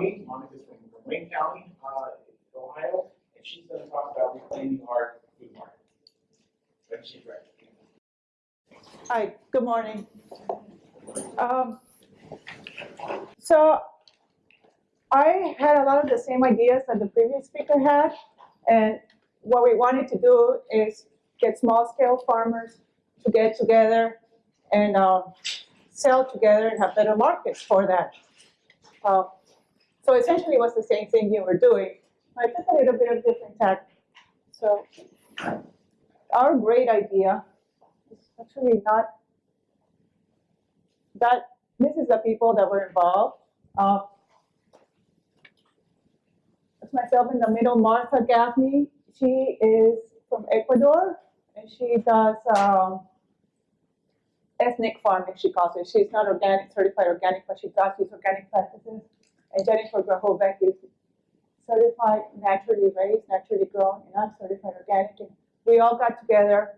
Monica Monica's from Wayne County, uh, Ohio, and she's going to talk about reclaiming our food market. When she's ready. Hi, good morning. Um, So I had a lot of the same ideas that the previous speaker had. And what we wanted to do is get small scale farmers to get together and uh, sell together and have better markets for that. Uh, So essentially it was the same thing you were doing. I just a little bit of different tack. So our great idea is actually not that this is the people that were involved. Uh, that's myself in the middle, Martha Gaffney. She is from Ecuador and she does um, ethnic farming, she calls it. She's not organic, certified organic, but she does use organic practices. And Jennifer Grahovec is certified naturally raised, naturally grown, and I'm certified organic. And we all got together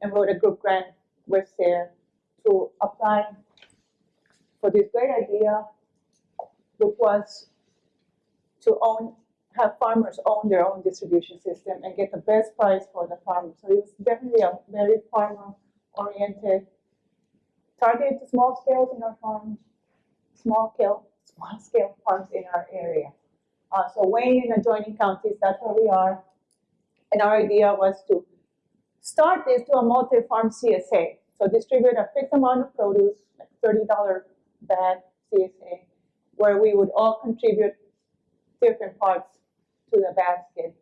and wrote a group grant with SARE to apply for this great idea, which was to own, have farmers own their own distribution system and get the best price for the farmers. So it was definitely a very farmer-oriented, targeted to small scales in our farms, small scale, small scale farms in our area. Uh, so Wayne and adjoining counties, that's where we are. And our idea was to start this to a multi-farm CSA. So distribute a fixed amount of produce, like thirty dollar bag CSA, where we would all contribute different parts to the basket.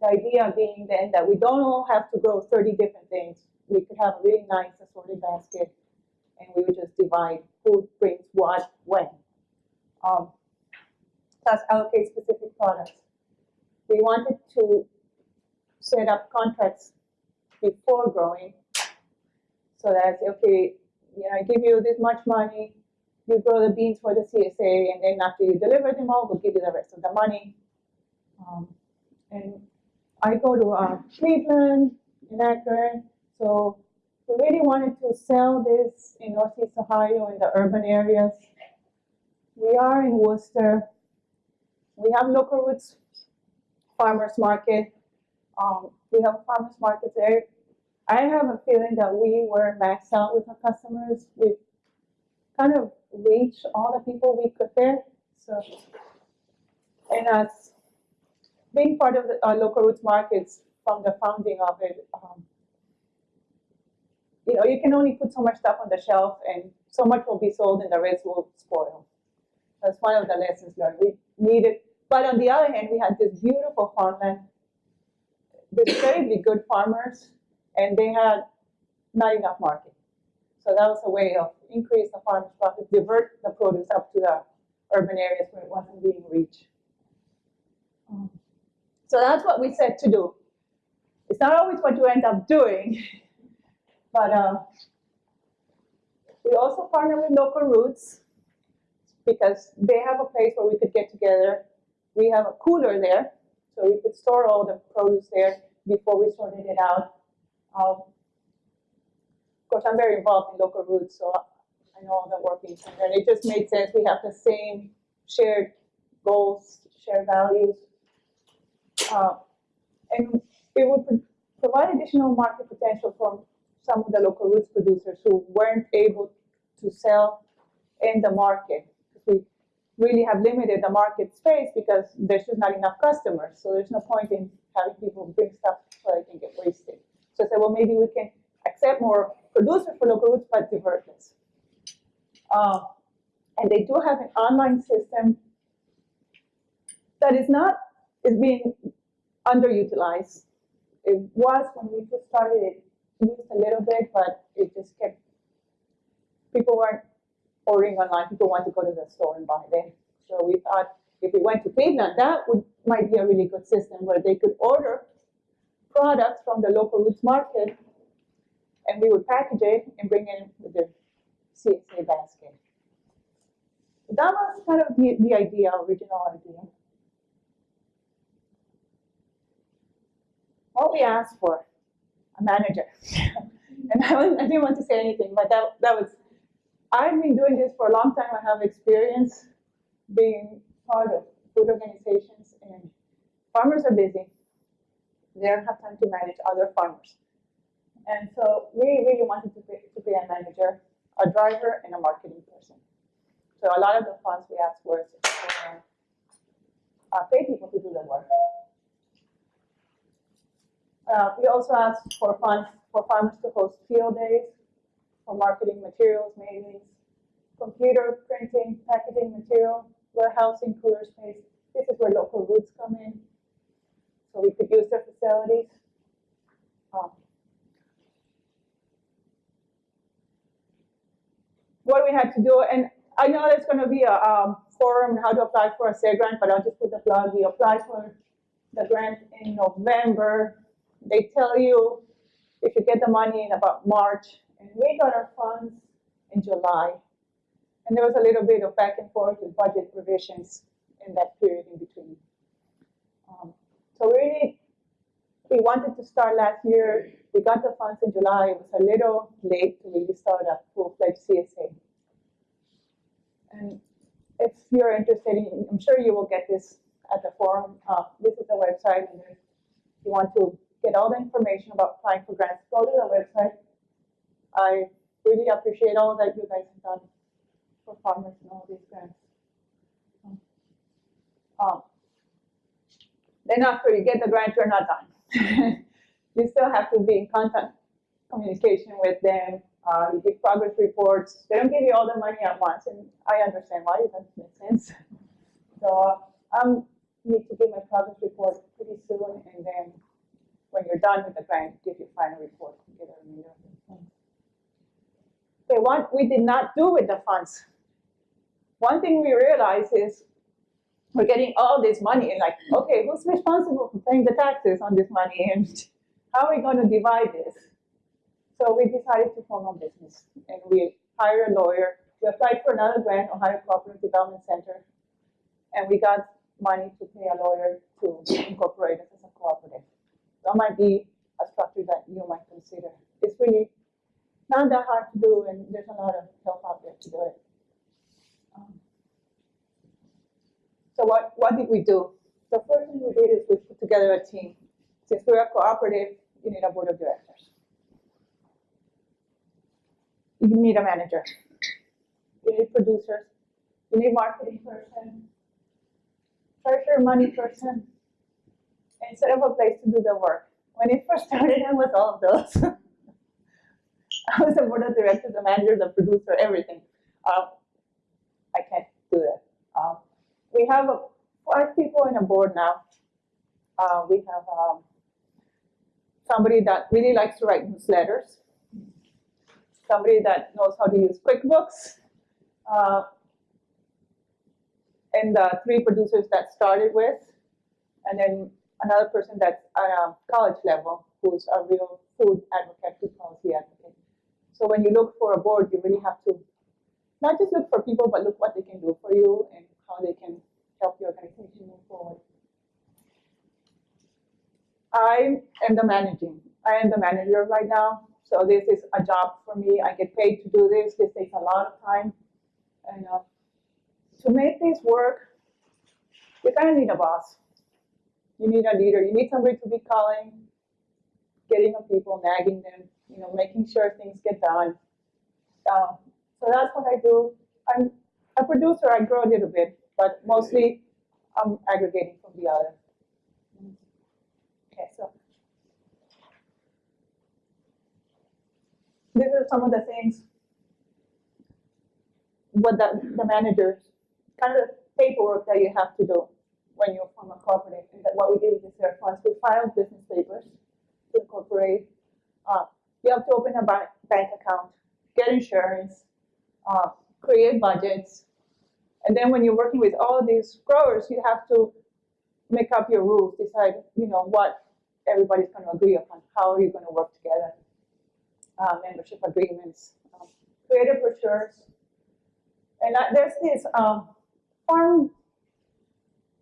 The idea being then that we don't all have to grow thirty different things. We could have a really nice assorted basket, and we would just divide who brings what when. Um, thus allocate specific products. We wanted to set up contracts before growing so that, okay, you know, I give you this much money, you grow the beans for the CSA, and then after you deliver them all, we'll give you the rest of the money. Um, and I go to uh, Cleveland, in Akron, so we really wanted to sell this in Northeast Ohio in the urban areas. We are in Wooster. We have local roots farmers market. Um, we have farmers market there. I have a feeling that we were maxed out with our customers. We kind of reached all the people we could there. So, and as being part of the local roots markets from the founding of it, um, you know, you can only put so much stuff on the shelf, and so much will be sold, and the rest will spoil. That's one of the lessons learned. We needed, but on the other hand, we had this beautiful farmland, these incredibly good farmers, and they had not enough market. So that was a way of increase the farmers' profit, divert the produce up to the urban areas where it wasn't being reached. Um, So that's what we said to do. It's not always what you end up doing, but uh, we also partner with local roots because they have a place where we could get together. We have a cooler there, so we could store all the produce there before we sorted it out. Um, of course, I'm very involved in local roots, so I know all the workings, and it just made sense. We have the same shared goals, shared values. Uh, and it would pro- provide additional market potential for some of the local roots producers who weren't able to sell in the market. We really have limited the market space because there's just not enough customers. So there's no point in having people bring stuff so they can get wasted. So I said, well, maybe we can accept more producers for local roots, but divert this. Uh, and they do have an online system that is not, is being underutilized. It was when we first started, it used a little bit, but it just kept, people weren't ordering online, people want to go to the store and buy them. So we thought if we went to Cleveland, that would, might be a really good system where they could order products from the local roots market and we would package it and bring it in with the CSA basket. That was kind of the, the idea, original idea. What we asked for, a manager. and I, I didn't want to say anything, but that, that was I've been doing this for a long time. I have experience being part of food organizations and farmers are busy. They don't have time to manage other farmers. And so we really wanted to be, to be a manager, a driver, and a marketing person. So a lot of the funds we asked for uh, pay people to do the work. Uh, we also asked for funds for farmers to host field days, marketing materials, mailings, computer printing, packaging material, warehousing, cooler space. This is where local roots come in, so we could use their facilities. Um, what we had to do, and I know there's going to be a um, forum how to apply for a SARE grant, but I'll just put the plug. We applied for the grant in November. They tell you if you get the money in about March, and we got our funds in July. And there was a little bit of back and forth with budget provisions in that period in between. Um, so really, we wanted to start last year. We got the funds in July. It was a little late to really start a full-fledged CSA. And if you're interested in, I'm sure you will get this at the forum. Uh, this is the website, and if you want to get all the information about applying for grants, go to the website. I really appreciate all that you guys have done for farmers and all these grants. Um, then after you get the grant, you're not done. you still have to be in constant communication with them. Uh, you give progress reports. They don't give you all the money at once, and I understand why. It doesn't make sense. So I um, need to give my progress report pretty soon, and then when you're done with the grant, give your final report and get a remainder Okay, what we did not do with the funds. One thing we realized is we're getting all this money and like, okay, who's responsible for paying the taxes on this money and how are we going to divide this? So we decided to form a business and we hired a lawyer. We applied for another grant, Ohio Cooperative Development Center, and we got money to pay a lawyer to incorporate us as a cooperative. That might be a structure that you might consider. It's really not that hard to do, and there's a lot of help out there to do it. Um, so what, what did we do? The first thing we did is we put together a team. Since we're a cooperative, you need a board of directors. You need a manager. You need producers. You need marketing person, treasurer, money person, instead of a place to do the work. When it first started, I was all of those. I was the board of directors, the manager, the producer, everything. Um, I can't do that. Um, we have five people in a board now. Uh, we have um, somebody that really likes to write newsletters, somebody that knows how to use QuickBooks, uh, and the three producers that started with, and then another person that's at a college level who's a real food advocate, food policy advocate. So when you look for a board, you really have to not just look for people, but look what they can do for you and how they can help your organization move forward. I am the managing. I am the manager right now. So this is a job for me. I get paid to do this. This takes a lot of time. And uh, to make this work, you kind of need a boss. You need a leader. You need somebody to be calling, getting on people, nagging them, you know, making sure things get done. Uh, so that's what I do. I'm a producer. I grow a little bit, but mostly I'm aggregating from the other. Okay, so these are some of the things what the, the managers, kind of paperwork that you have to do when you form a cooperative. And that what we do with the SARE funds, we file business papers to incorporate. Uh, you have to open a bank, bank account, get insurance, uh, create budgets. And then when you're working with all these growers, you have to make up your rules, decide, you know, what everybody's going to agree upon, how are you going to work together, uh, membership agreements, um, creative brochures. And uh, there's this um, farm,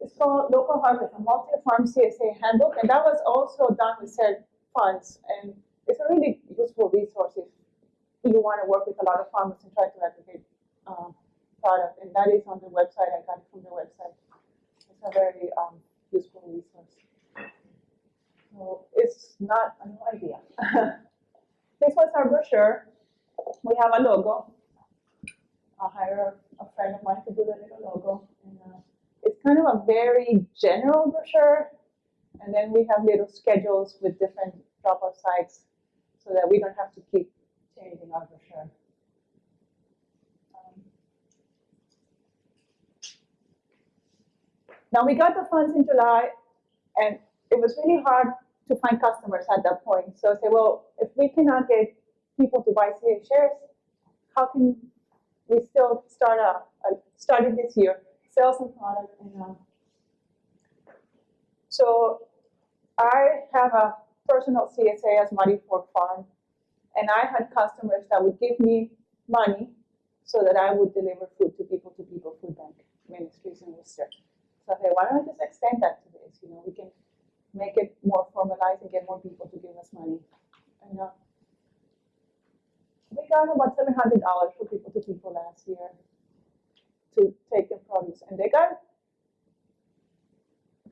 it's called Local Harvest, a multi-farm CSA handbook, and that was also done with said funds. And it's a really useful resource if you want to work with a lot of farmers and try to aggregate um, product, and that is on the website. I got it from the website. It's a very um, useful resource. So it's not a new idea. this was our brochure. We have a logo. I'll hire a friend of mine to do the little logo. And, uh, it's kind of a very general brochure. And then we have little schedules with different drop-off sites so that we don't have to keep changing our brochure. Um, Now, we got the funds in July, and it was really hard to find customers at that point. So I said, well, if we cannot get people to buy CA shares, how can we still start a, a started this year, sell some product and um, so I have a personal CSA as Muddy Fork Farm, and I had customers that would give me money so that I would deliver food to people to people food bank ministries in Wooster. So I said, why don't I just extend that to this? You know, we can make it more formalized and get more people to give us money. And uh, we got about seven hundred dollars for people to people last year to take their produce, and they got.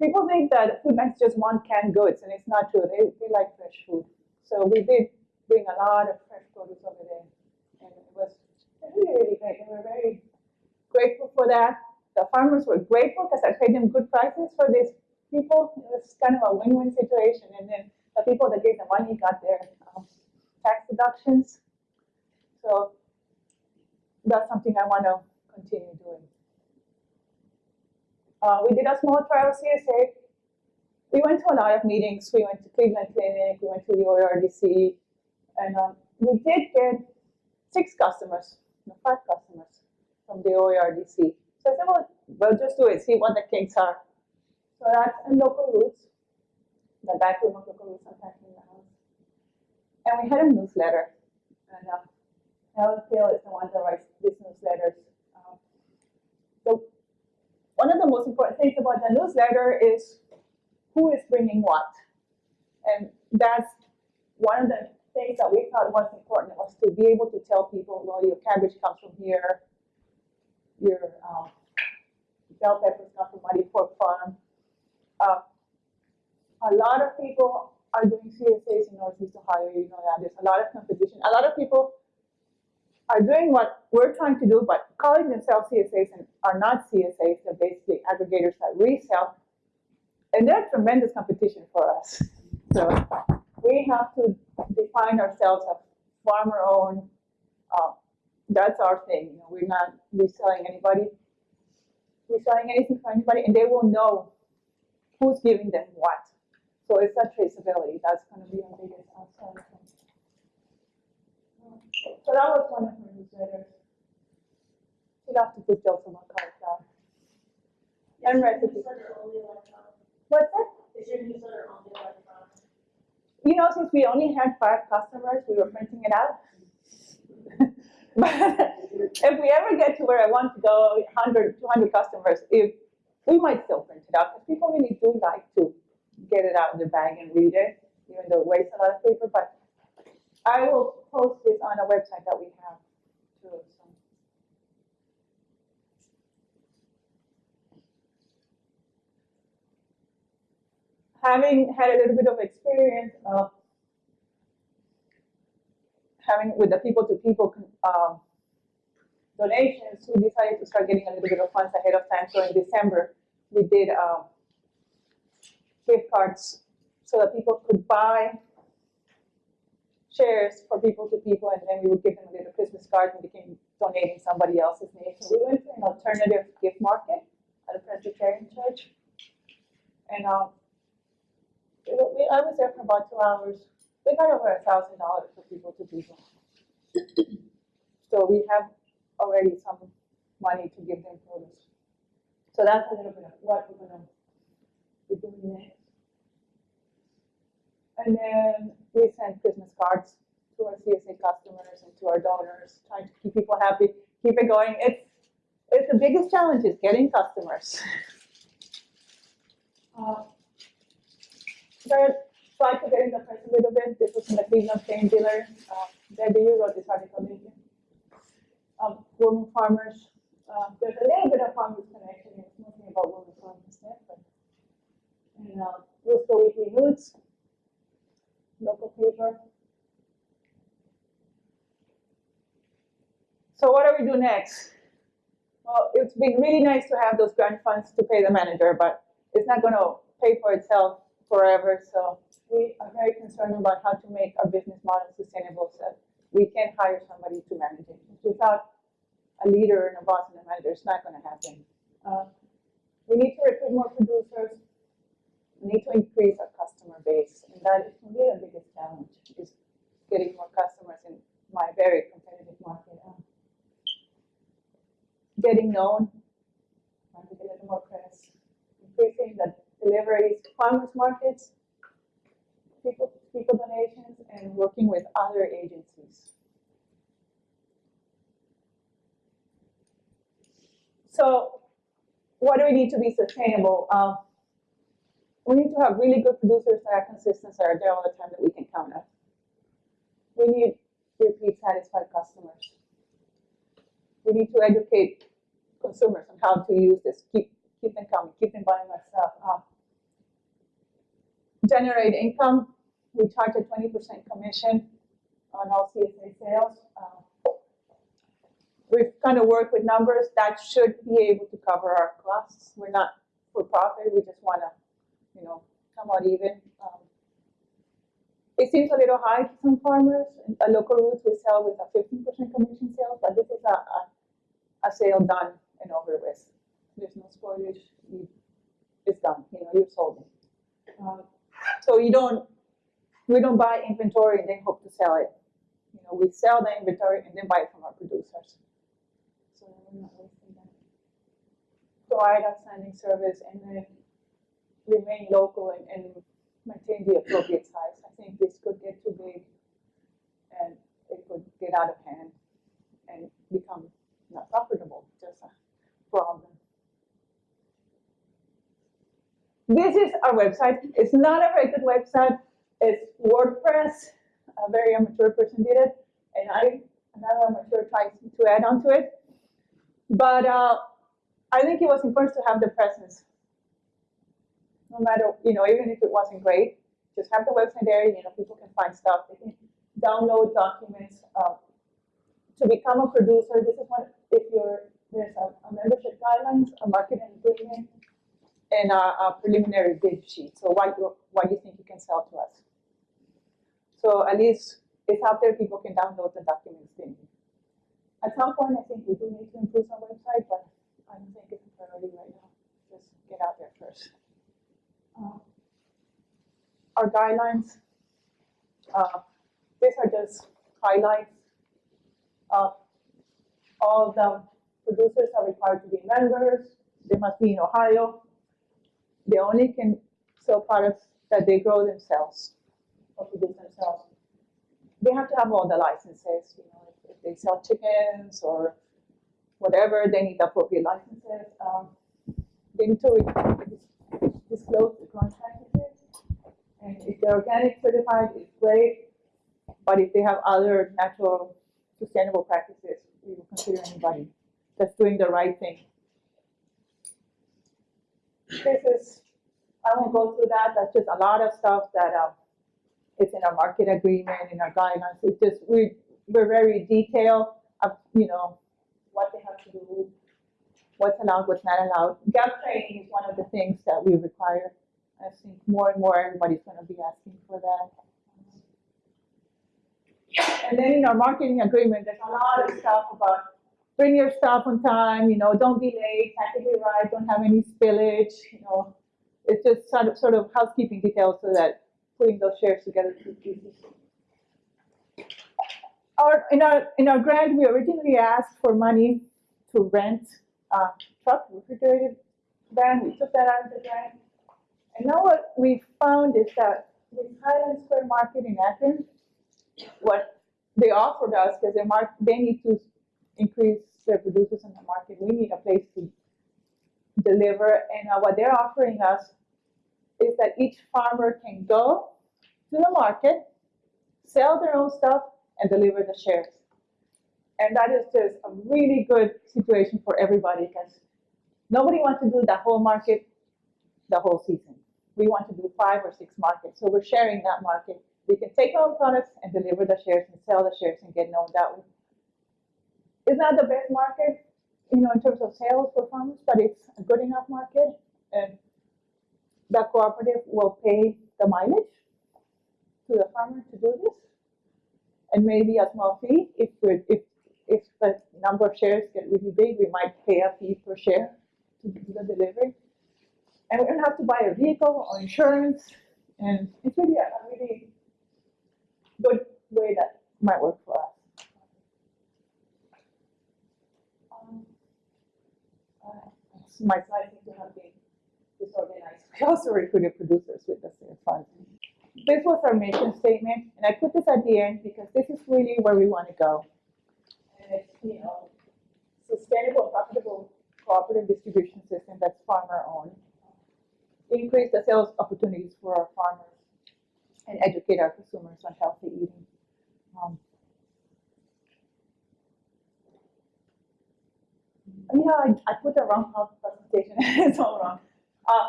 People think that food banks just want canned goods, and it's not true. They, they like fresh food. So we did bring a lot of fresh produce over there, and it was really, really great. They were very grateful for that. The farmers were grateful because I paid them good prices for these people. It was kind of a win-win situation, and then the people that gave the money got their um, tax deductions. So that's something I want to continue doing. Uh, we did a small trial CSA. We went to a lot of meetings. We went to Cleveland Clinic. We went to the ORDC, and um, we did get six customers, five customers from the ORDC. So I said, well, we'll just do it, see what the kinks are. So that's in local roots, the back room of local roots on Packing the House. And we had a newsletter. And uh, Helen Thiel is the one that writes these newsletters. Um, so one of the most important things about the newsletter is who is bringing what. And that's one of the things that we thought was important was to be able to tell people, well, your cabbage comes from here, your um, bell peppers come from Muddy Farm. Uh, a lot of people are doing CSAs in Northeast Ohio, you know that. There's a lot of competition. A lot of people are doing what we're trying to do, but calling themselves CSAs and are not CSAs. They're basically aggregators that resell. And they're tremendous competition for us. So we have to define ourselves as farmer-owned. Uh, that's our thing. You know, we're not reselling anybody, reselling anything for anybody, and they will know who's giving them what. So it's that traceability. That's going to be our biggest outside. So that was one of her newsletters. Have to put those on my card down. And recipes. What's that? Is your newsletter only electronic? You know, since we only had five customers, we were printing it out. but if we ever get to where I want to go, 100, 200 customers, if we might still print it out because people really do like to get it out of their bag and read it, even though it wastes a lot of paper. But I will post this on a website that we have too. So. Having had a little bit of experience of having with the people-to-people um, donations, we decided to start getting a little bit of funds ahead of time. So in December, we did um, gift cards so that people could buy shares for people to people, and then we would give them a little Christmas card and became donating somebody else's name. So we went to an alternative gift market at a Presbyterian church, and um, we, I was there for about two hours. We got over a thousand dollars for people to people. So we have already some money to give them produce. So that's a little bit of what we're gonna be doing next. And then we send Christmas cards to our CSA customers and to our donors, trying to keep people happy, keep it going. It's, it's the biggest challenge is getting customers. Uh, But tried to get in the press a little bit. This was in the Cleveland Plain Dealer. Uh, Debbie, you wrote this article, didn't you? Um, women farmers. Uh, there's a little bit of farmers connection. It's mostly about women farmers there, but and uh, Wooster Weekly News, local paper. So what do we do next? Well, it's been really nice to have those grant funds to pay the manager, but it's not gonna pay for itself forever, so we are very concerned about how to make our business model sustainable, so we can hire somebody to manage it. Without a leader and a boss and a manager, it's not gonna happen. Uh, We need to recruit more producers, need to increase our customer base, and that is really the biggest challenge, is getting more customers in my very competitive market. Uh, Getting known, trying to get a more press, increasing the deliveries to farmers markets, people, people donations, and working with other agencies. So, what do we need to be sustainable? Um, we need to have really good producers that are consistent, that are there all the time that we can count on. We need repeat satisfied customers. We need to educate consumers on how to use this, keep, keep them coming, keep them buying our stuff. Uh, generate income, we charge a twenty percent commission on all CSA sales. Uh, We've kind of worked with numbers that should be able to cover our costs. We're not for profit, we just wanna you know, come out even. Um, It seems a little high to some farmers, a local roots we sell with a fifteen percent commission sale, but this is a, a, a sale done and over with. There's no spoilage, it's done, you know, you've sold it. Um, So you don't, we don't buy inventory and then hope to sell it. You know, we sell the inventory and then buy it from our producers. So we're not wasting that. Provide outstanding service and then remain local and, and maintain the appropriate size. I think this could get too big and it could get out of hand and become not profitable, just a problem. This is our website. It's not a very good website. It's WordPress. A very amateur person did it, and I, another amateur tried to add on to it. But uh, I think it was important to have the presence no matter, you know, even if it wasn't great, just have the website there, you know, people can find stuff, they can download documents. Uh, to become a producer, this is what, if you're, there's a, a membership guidelines, a marketing agreement, and a, a preliminary bid sheet, so what what you think you can sell to us. So at least it's out there, people can download the documents need. At some point, I think we do need to improve our website, but I don't think it's priority right now, just get out there first our guidelines. Uh, these are just highlights. Uh, all the producers are required to be members. They must be in Ohio. They only can sell products that they grow themselves or produce themselves. They have to have all the licenses. You know, if, if they sell chickens or whatever, they need appropriate licenses. Um, they need to disclose the practices. And if they're organic certified, it's great. But if they have other natural sustainable practices, we will consider anybody that's doing the right thing. This is, I won't go through that, that's just a lot of stuff that, um, it's in our market agreement, in our guidelines, it's just, we, we're very detailed of, you know, what they have to do, what's allowed, what's not allowed. GAP training is one of the things that we require. I think more and more everybody's gonna be asking for that. And then in our marketing agreement, there's a lot of stuff about bring your stuff on time, you know, don't be late, package it right, don't have any spillage, you know. It's just sort of, sort of housekeeping details so that putting those shares together is easy. Our, in our, in our grant, we originally asked for money to rent a truck, refrigerated van, we took that out of the grant. And now what we found is that with Highland Square Market in Athens, what they offered us, because they need to increase their producers in the market, we need a place to deliver, and uh, what they're offering us is that each farmer can go to the market, sell their own stuff, and deliver the shares. And that is just a really good situation for everybody because nobody wants to do the whole market the whole season. We want to do five or six markets, so we're sharing that market. We can take our products and deliver the shares and sell the shares and get known that way. It's not the best market, you know, in terms of sales performance, but it's a good enough market and the cooperative will pay the mileage to the farmer to do this. And maybe a small fee, if we're, if, if the number of shares get really big, we might pay a fee per share to do the delivery. And we don't have to buy a vehicle or insurance, and it's really a, a really good way that might work for us. Um, uh, My slides seem to have been disorganized. We also recruited producers with the same funds. This was our mission statement, and I put this at the end because this is really where we want to go. And it's, you know, sustainable, profitable cooperative distribution system that's farmer owned. Increase the sales opportunities for our farmers and educate our consumers on healthy eating. Um, Yeah, I, I put the wrong presentation, it's all wrong. Uh,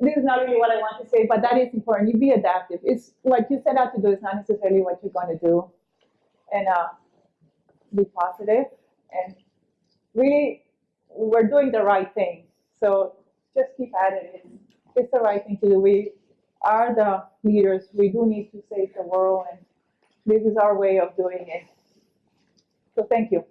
this is not really what I want to say, but that is important. You be adaptive. It's what you set out to do is not necessarily what you're going to do. And uh, be positive and really, we're doing the right thing. So just keep at it. It's, it's the right thing to do. We are the leaders. We do need to save the world, and this is our way of doing it. So thank you.